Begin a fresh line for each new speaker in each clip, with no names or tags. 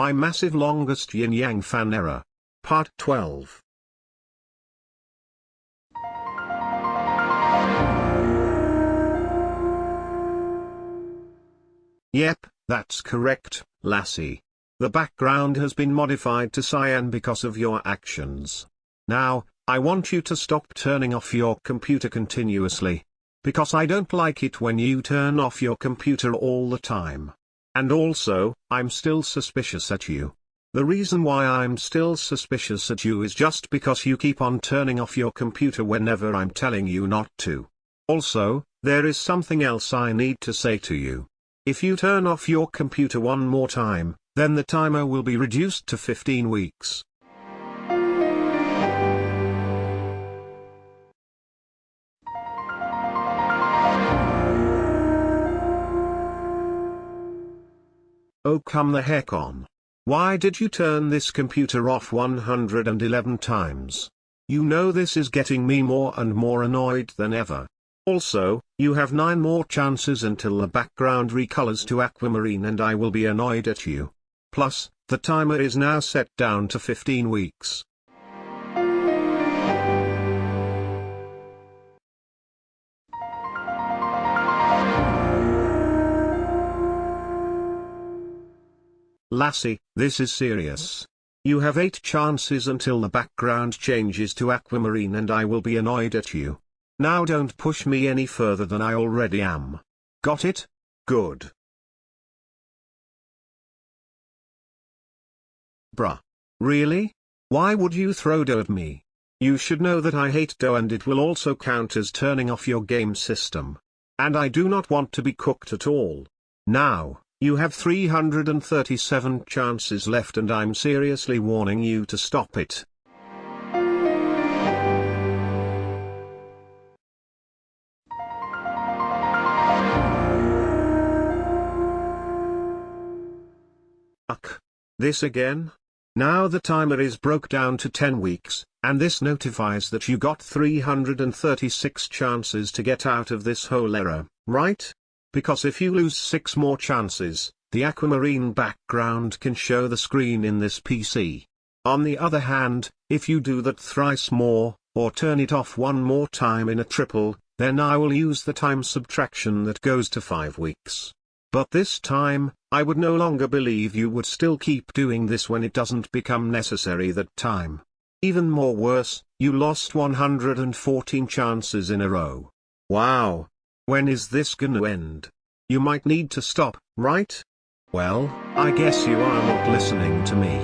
My massive longest yin yang fan error. Part 12. Yep, that's correct, lassie. The background has been modified to cyan because of your actions. Now, I want you to stop turning off your computer continuously. Because I don't like it when you turn off your computer all the time. And also, I'm still suspicious at you. The reason why I'm still suspicious at you is just because you keep on turning off your computer whenever I'm telling you not to. Also, there is something else I need to say to you. If you turn off your computer one more time, then the timer will be reduced to 15 weeks. Oh come the heck on. Why did you turn this computer off 111 times? You know this is getting me more and more annoyed than ever. Also, you have 9 more chances until the background recolors to aquamarine and I will be annoyed at you. Plus, the timer is now set down to 15 weeks. Lassie, this is serious. You have 8 chances until the background changes to aquamarine and I will be annoyed at you. Now don't push me any further than I already am. Got it? Good. Bruh. Really? Why would you throw dough at me? You should know that I hate dough and it will also count as turning off your game system. And I do not want to be cooked at all. Now, you have 337 chances left and I'm seriously warning you to stop it. Uck. This again? Now the timer is broke down to 10 weeks, and this notifies that you got 336 chances to get out of this whole error, right? Because if you lose 6 more chances, the aquamarine background can show the screen in this PC. On the other hand, if you do that thrice more, or turn it off one more time in a triple, then I will use the time subtraction that goes to 5 weeks. But this time, I would no longer believe you would still keep doing this when it doesn't become necessary that time. Even more worse, you lost 114 chances in a row. Wow, when is this gonna end? You might need to stop, right? Well, I guess you are not listening to me.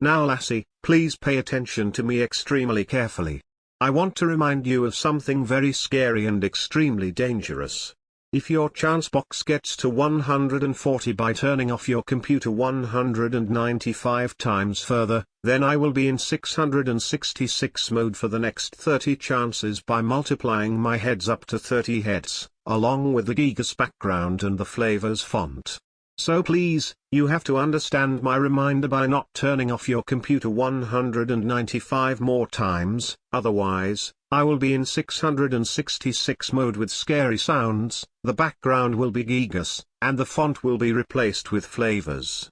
Now lassie, please pay attention to me extremely carefully. I want to remind you of something very scary and extremely dangerous. If your chance box gets to 140 by turning off your computer 195 times further, then I will be in 666 mode for the next 30 chances by multiplying my heads up to 30 heads, along with the Gigas background and the flavors font. So please, you have to understand my reminder by not turning off your computer 195 more times, otherwise, I will be in 666 mode with scary sounds, the background will be Gigas, and the font will be replaced with flavors.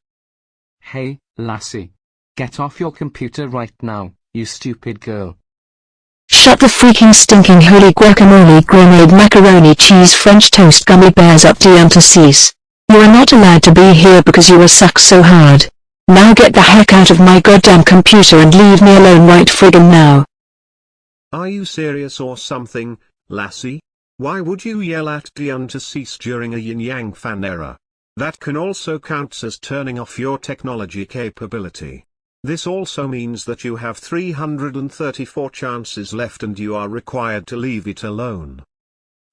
Hey, lassie. Get off your computer right now, you stupid girl.
Shut the freaking stinking holy guacamole grenade macaroni cheese french toast gummy bears up Diantasis. You are not allowed to be here because you were sucked so hard. Now get the heck out of my goddamn computer and leave me alone right friggin' now.
Are you serious or something, lassie? Why would you yell at Dion to cease during a yin-yang fan error? That can also count as turning off your technology capability. This also means that you have 334 chances left and you are required to leave it alone.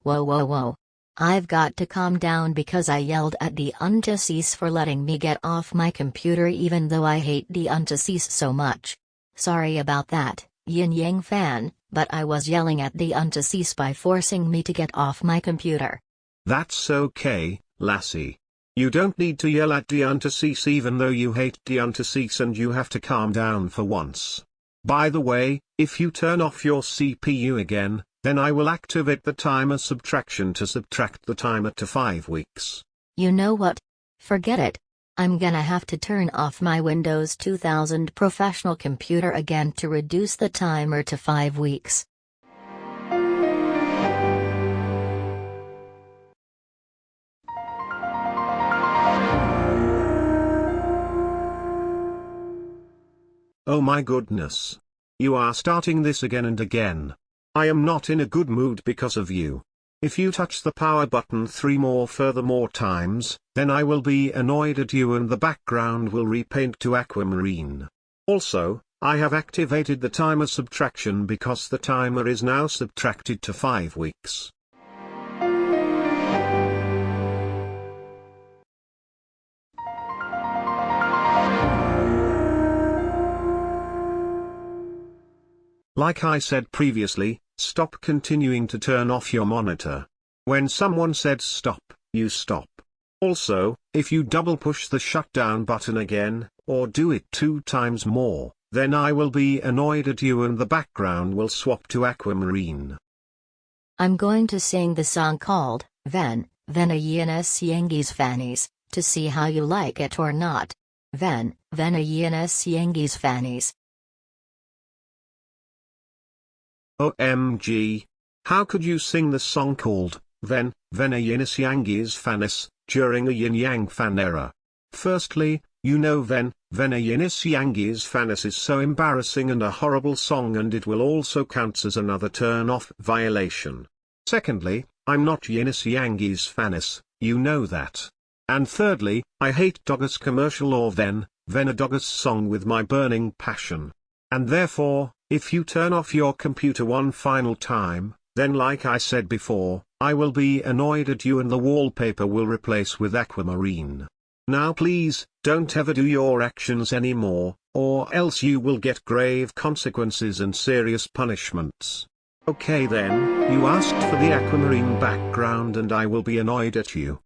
Whoa whoa whoa. I've got to calm down because I yelled at the Untasis for letting me get off my computer even though I hate the Untasis so much. Sorry about that, Yin Yang fan, but I was yelling at the Untasis by forcing me to get off my computer.
That's okay, lassie. You don't need to yell at Diantasis even though you hate Diantasis and you have to calm down for once. By the way, if you turn off your CPU again, then I will activate the timer subtraction to subtract the timer to 5 weeks.
You know what? Forget it. I'm gonna have to turn off my Windows 2000 professional computer again to reduce the timer to 5 weeks.
Oh my goodness. You are starting this again and again. I am not in a good mood because of you. If you touch the power button three more furthermore times, then I will be annoyed at you and the background will repaint to aquamarine. Also, I have activated the timer subtraction because the timer is now subtracted to 5 weeks. Like I said previously, stop continuing to turn off your monitor. When someone said stop, you stop. Also, if you double push the shutdown button again, or do it two times more, then I will be annoyed at you and the background will swap to aquamarine.
I'm going to sing the song called, Ven, Venayenas Yengis Fannies, to see how you like it or not. Ven, Venayenas Yengis Fannies.
OMG. How could you sing the song called, Ven, Venayenas Yangis Fanis, during a yin-yang fan era? Firstly, you know Ven, Venayenas Yangis Fanis is so embarrassing and a horrible song and it will also counts as another turn-off violation. Secondly, I'm not Yenis Yangis Fanis, you know that. And thirdly, I hate Doggus commercial or Ven, Venadoggus song with my burning passion. And therefore, if you turn off your computer one final time, then like I said before, I will be annoyed at you and the wallpaper will replace with aquamarine. Now please, don't ever do your actions anymore, or else you will get grave consequences and serious punishments. Okay then, you asked for the aquamarine background and I will be annoyed at you.